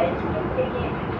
help के लिए